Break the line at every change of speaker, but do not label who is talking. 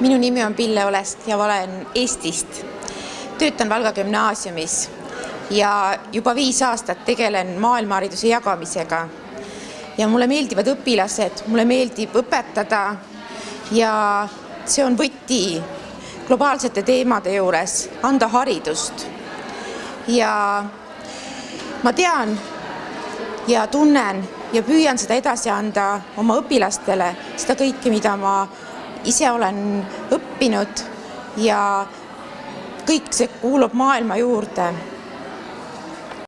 minu nimi on Pille Olest ja ma olen Eestist. töötan Valga gümnaasiumis ja juba viis aastat tegelen maailmahariduse jagamisega. ja mulle meeldivad õpilased, mulle meeldib õpetada ja see on võti globaalsete teemade juures, anda haridust. ja ma tean ja tunnen ja püüan seda edasi anda oma õpilastele, seda kõike, mida ma ise olen õppinud ja kõik see kuulub maailma juurde